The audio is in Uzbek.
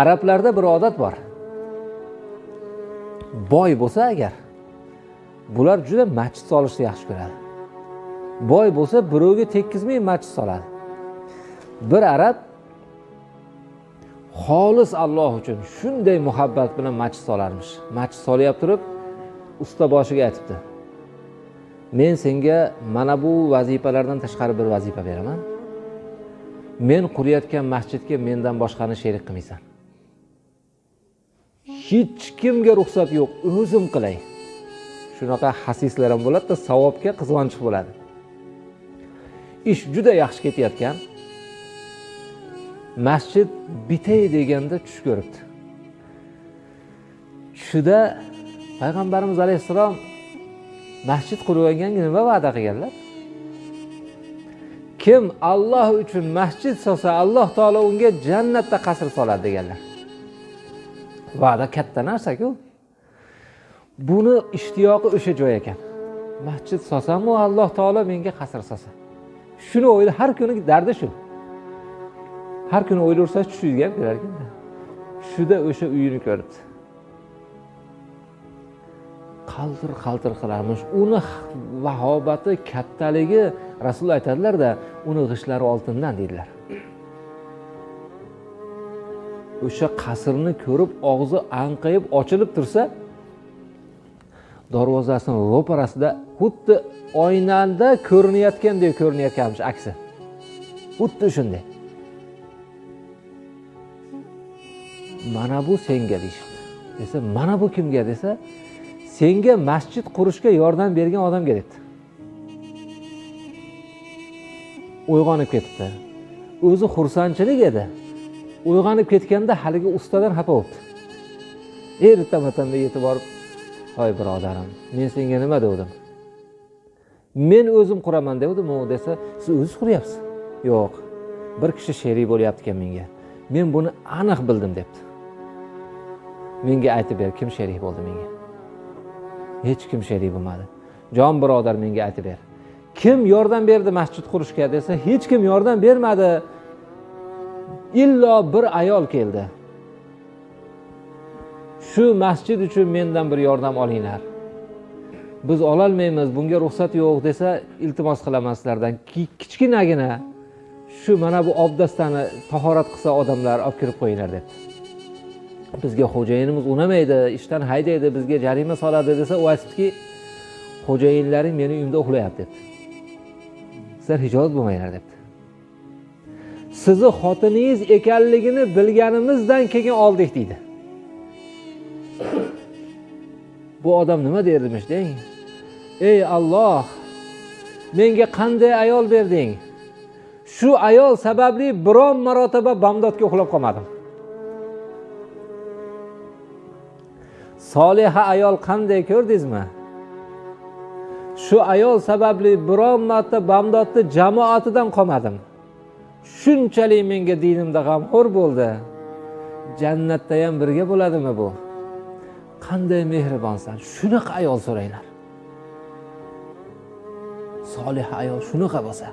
arablarda bir odat bor. Boy bo'lsa agar bular juda masjid solishni yaxshi ko'radi. Boy bo'lsa birovga tekkizmay masjid soladi. Bir arab xolis alloh uchun shunday muhabbat bilan masjid solarmish. Masjid solyapti turib usta boshiga aytibdi men senga mana bu vazifalardan tashqari bir vazifa beraman. Men qurayotgan masjidga mendan boshqani sherik qilmaysan. Hech kimga ruxsat yo'q. O'zim qilay. Shunaqa hasislar ham bo'ladida savobga qizg'onchiq bo'ladi. Ish juda yaxshi ketayotgan. Masjid bitay deganda tush ko'ribdi. Tushida payg'ambarimiz alayhissalom masjid qurib nima va'da qilganlar. Kim alloh uchun masjid solsa alloh taolo unga jannatda qasr soladi deganlar. Va'da katta narsaku. Buni ishtiyoqi o'sha joy ekan. Masjid solsamu alloh taolo menga qasr solsa shuni o'yla har kuni dardi shu. Har kuni o'ylaversa tushingizga ham kelar ekanda shuda o'sha uyini ko'ribdi. Qaltir qaltir qilarmish. Uni vahobati kattaligi rasululloh aytadilarda uni g'ishtlari oltindan deydilar. O'sha qasrni ko'rib og'zi anqayib ochilib tursa darvozasini ro'parasida xuddi oynada ko'rinayotgandek ko'rinayotganmish aksi. Xuddi shunday. Mana bu senga deyishibdi. Desa mana bu kimga desa senga masjid qurishga yordam bergan odamga debdi. Uyg'onib ketibdi. O'zi xursandchilik edi. Uyg'onib ketganda haligi ustadan xafa bo'libdi. Erta matanda yetib borib hoy birodarim men senga nima devdim? Men o'zim quraman devdimu u desa siz o'zingiz quryapsiz? Yo'q bir kishi sherik bo'lyapti ekan menga. Men buni aniq bildim debdi. Menga aytib ber kim sherik bo'ldi menga. Hech kim sherik bo'lmadi. Jon birodar menga aytib ber. Kim yordam berdi masjid qurishga? desa hech kim yordam bermadi. Illo bir ayol keldi. Shu masjid uchun mendan bir yordam olinglar. Biz ololmaymiz bunga ruxsat yo'q desa iltimos qilaman sizlardan kichkinagina shu mana bu obdastani tahorat qilsa odamlar olib kirib qo'yinglar debdi. Bizga xo'jayinimiz unamaydi ishdan haydaydi bizga jarima soladi desa u aytibdiki xo'jayinlaring meni uyimda uxlayapti debdi. Sizlar hijolat bo'lmanglar debdi. Sizni xotiningiz ekanligini bilganimizdan keyin oldik deydi. Bu odam nima dermish deng ey alloh menga qanday ayol berding? Shu ayol sababli biron marotaba bamdodga uxlab qolmadim. Soliha ayol qanday ko'rdingizmi? Shu ayol sababli biron marta bamdodni jamoatidan qolmadim. Shunchalik menga dinimda g'amxo'r bo'ldi. Jannatda ham birga bo'ladimi bu? Qanday mehribonsan? Shunaqa ayol so'ranglar. Soliha ayol shunaqa bo'lsa.